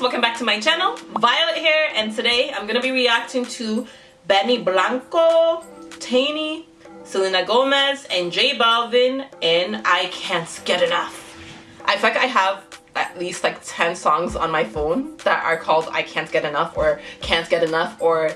welcome back to my channel violet here and today i'm gonna be reacting to benny blanco Tainy, selena gomez and j balvin and i can't get enough. I feel like i have at least like 10 songs on my phone that are called i can't get enough or can't get enough or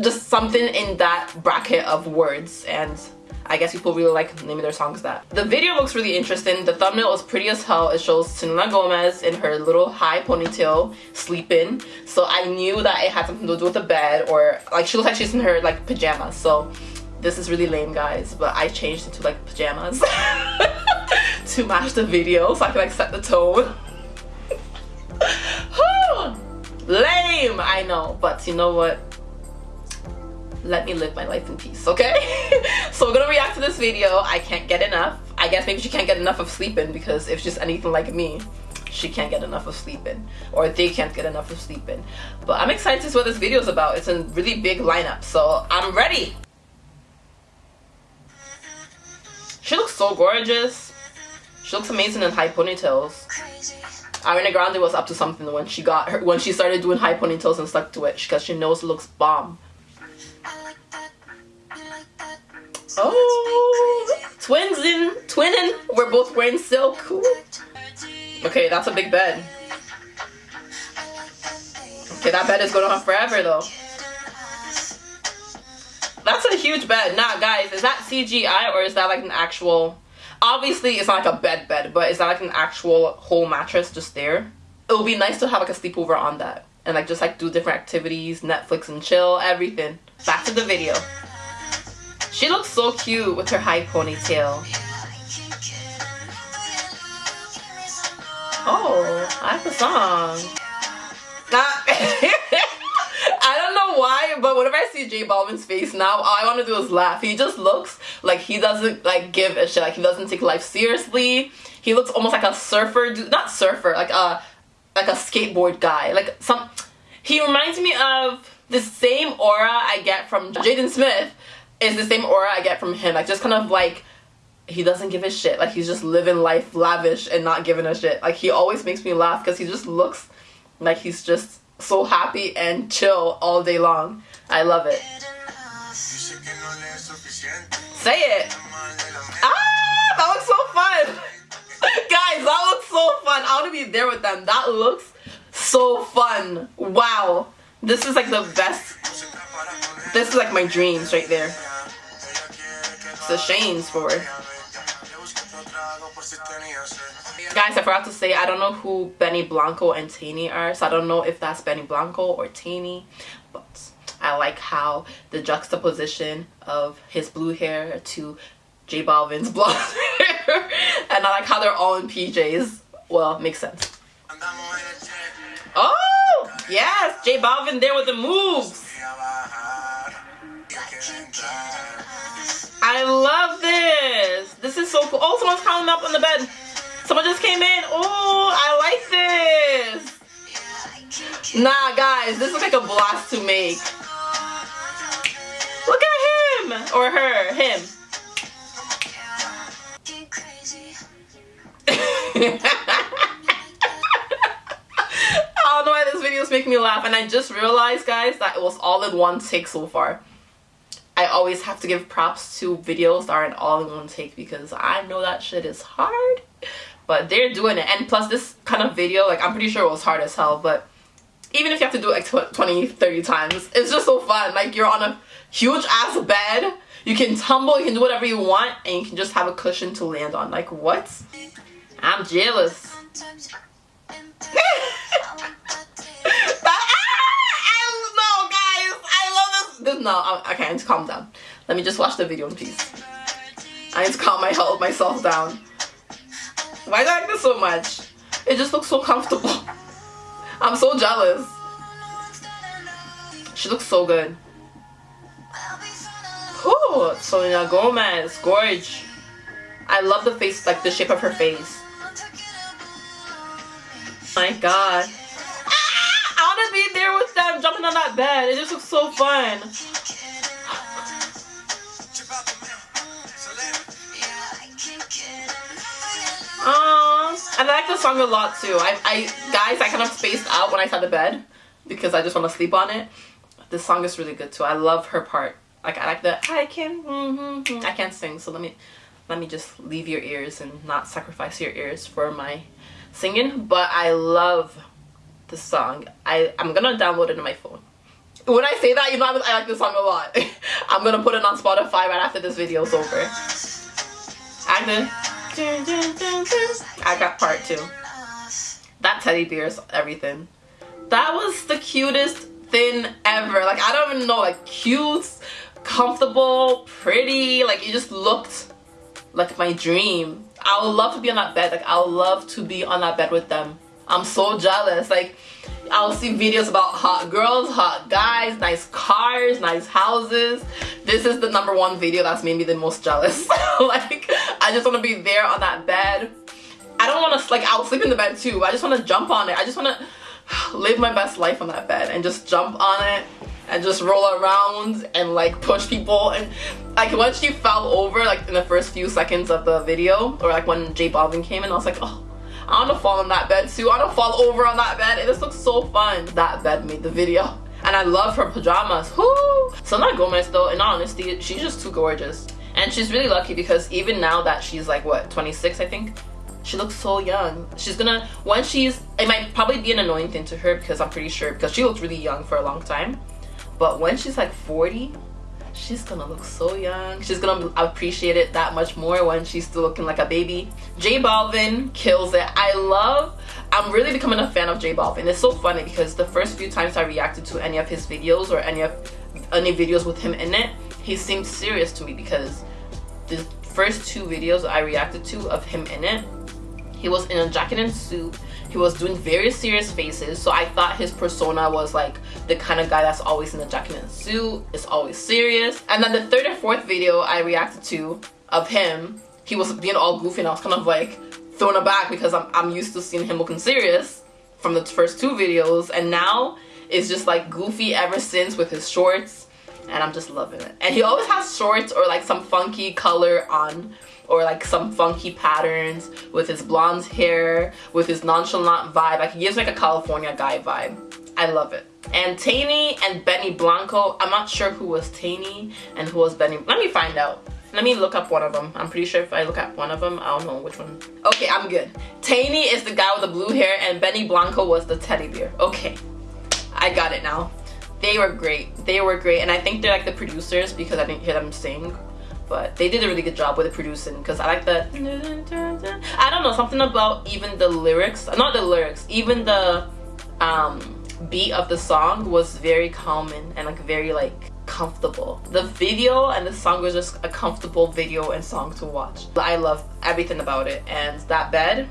just something in that bracket of words and I guess people really like naming their songs that. The video looks really interesting. The thumbnail is pretty as hell. It shows Selena Gomez in her little high ponytail sleeping. So I knew that it had something to do with the bed or like she looks like she's in her like pajamas. So this is really lame guys but I changed into like pajamas to match the video so I can like set the tone. lame I know but you know what let me live my life in peace, okay? so we're gonna react to this video. I can't get enough. I guess maybe she can't get enough of sleeping because if she's anything like me, she can't get enough of sleeping. Or they can't get enough of sleeping. But i'm excited to see what this video is about. It's a really big lineup so i'm ready. She looks so gorgeous. She looks amazing in high ponytails. Ariana Grande was up to something when she got her when she started doing high ponytails and stuck to it because she knows it looks bomb Oh, twins in twinning. We're both wearing silk. Okay, that's a big bed. Okay, that bed is going on forever though. That's a huge bed. Nah, guys, is that CGI or is that like an actual... Obviously, it's not like a bed bed, but is that like an actual whole mattress just there? It would be nice to have like a sleepover on that. And like just like do different activities, Netflix and chill, everything. Back to the video. She looks so cute with her high ponytail. Oh, I like the song. I don't know why, but whenever I see J Balvin's face now, all I want to do is laugh. He just looks like he doesn't like give a shit. Like he doesn't take life seriously. He looks almost like a surfer, dude. not surfer, like a like a skateboard guy. Like some, he reminds me of the same aura I get from Jaden Smith is the same aura I get from him. Like just kind of like he doesn't give a shit. Like he's just living life lavish and not giving a shit. Like he always makes me laugh because he just looks like he's just so happy and chill all day long. I love it. Say it. Ah, that looks so fun. Guys, that looks so fun. I want to be there with them. That looks so fun. Wow. This is like the best. This is like my dreams right there. It's the Shanes for. Guys, I forgot to say, I don't know who Benny Blanco and Tainy are, so I don't know if that's Benny Blanco or Tainy, but I like how the juxtaposition of his blue hair to J Balvin's blonde hair, and I like how they're all in PJs. Well, makes sense. Oh, yes, J Balvin there with the moves. I love this. This is so cool. Oh, someone's climbing up on the bed. Someone just came in. Oh, I like this. Nah, guys, this is like a blast to make. Look at him. Or her. Him. I don't know why this video is making me laugh and I just realized guys that it was all in one take so far. I always have to give props to videos that aren't all in one take because I know that shit is hard. But they're doing it. And plus this kind of video, like I'm pretty sure it was hard as hell, but even if you have to do it like 20, 30 times, it's just so fun. Like you're on a huge ass bed, you can tumble, you can do whatever you want, and you can just have a cushion to land on. Like what? I'm jealous. no okay I need to calm down. Let me just watch the video in peace. I need to calm my health myself down. Why do I like this so much? It just looks so comfortable. I'm so jealous. She looks so good. Ooh, Selena Gomez, gorge. I love the face, like the shape of her face. My god. Ah, I want to be there with them jumping on that bed. It just looks so fun. Aww. I like the song a lot too. I, I guys, I kind of spaced out when I said the bed because I just want to sleep on it. This song is really good too. I love her part. Like I like the I can mm -hmm, I can't sing, so let me let me just leave your ears and not sacrifice your ears for my singing. But I love the song. I I'm gonna download it on my phone. When I say that, you know I like this song a lot. I'm gonna put it on Spotify right after this video is over. And then I got part two. That teddy bear is everything. That was the cutest thing ever. Like, I don't even know, like, cute, comfortable, pretty. Like, it just looked like my dream. I would love to be on that bed. Like, I would love to be on that bed with them. I'm so jealous. Like, I'll see videos about hot girls, hot guys, nice cars, nice houses. This is the number one video that's made me the most jealous. like, I just want to be there on that bed. I don't want to, like, I'll sleep in the bed too. I just want to jump on it. I just want to live my best life on that bed and just jump on it and just roll around and like push people and like when she fell over like in the first few seconds of the video or like when J Balvin came in I was like oh I want to fall on that bed too. I want to fall over on that bed. It just looks so fun. That bed made the video. And I love her pajamas. Whoo! Selena Gomez though, in honesty, she's just too gorgeous. And she's really lucky because even now that she's like, what, 26 I think? She looks so young. She's gonna, when she's, it might probably be an annoying thing to her because I'm pretty sure, because she looked really young for a long time. But when she's like 40, she's gonna look so young. She's gonna appreciate it that much more when she's still looking like a baby. J Balvin kills it. I love, I'm really becoming a fan of J Balvin. It's so funny because the first few times I reacted to any of his videos or any of any videos with him in it, he seemed serious to me because the first two videos I reacted to of him in it, he was in a jacket and suit he was doing very serious faces so i thought his persona was like the kind of guy that's always in jacket and suit is always serious. And then the third and fourth video i reacted to of him he was being all goofy and i was kind of like thrown aback because i'm, I'm used to seeing him looking serious from the first two videos and now it's just like goofy ever since with his shorts and i'm just loving it. And he always has shorts or like some funky color on or like some funky patterns with his blonde hair, with his nonchalant vibe. Like he gives like a California guy vibe. I love it. And Tainy and Benny Blanco, I'm not sure who was Tainy and who was Benny. Let me find out. Let me look up one of them. I'm pretty sure if I look at one of them, I don't know which one. Okay, I'm good. Tainy is the guy with the blue hair and Benny Blanco was the teddy bear. Okay, I got it now. They were great. They were great. And I think they're like the producers because I didn't hear them sing but they did a really good job with the producing because I like that I don't know something about even the lyrics not the lyrics even the um, beat of the song was very calming and like very like comfortable. The video and the song was just a comfortable video and song to watch. I love everything about it and that bed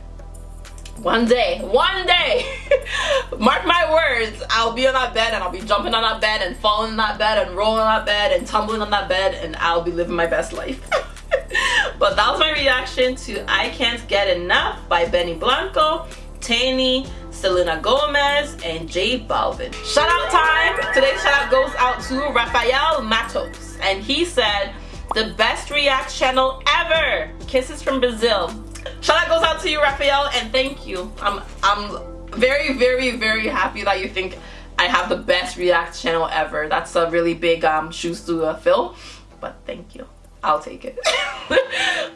one day one day mark my words i'll be on that bed and i'll be jumping on that bed and falling on that bed and rolling on that bed and tumbling on that bed and i'll be living my best life but that was my reaction to i can't get enough by benny blanco Tainy, Selena Gomez, and J Balvin. Shout out time! Today's shout out goes out to Rafael Matos. And he said, the best react channel ever! Kisses from Brazil. Shout out goes out to you, Raphael, and thank you. I'm I'm very, very, very happy that you think I have the best React channel ever. That's a really big um, shoes to uh, fill, but thank you. I'll take it.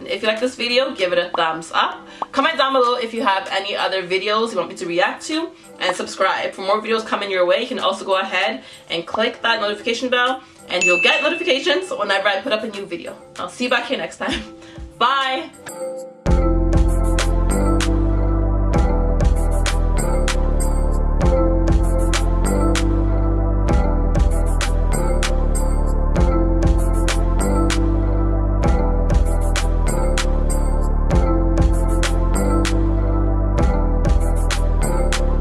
if you like this video, give it a thumbs up. Comment down below if you have any other videos you want me to react to. And subscribe. For more videos coming your way, you can also go ahead and click that notification bell and you'll get notifications whenever I put up a new video. I'll see you back here next time. Bye!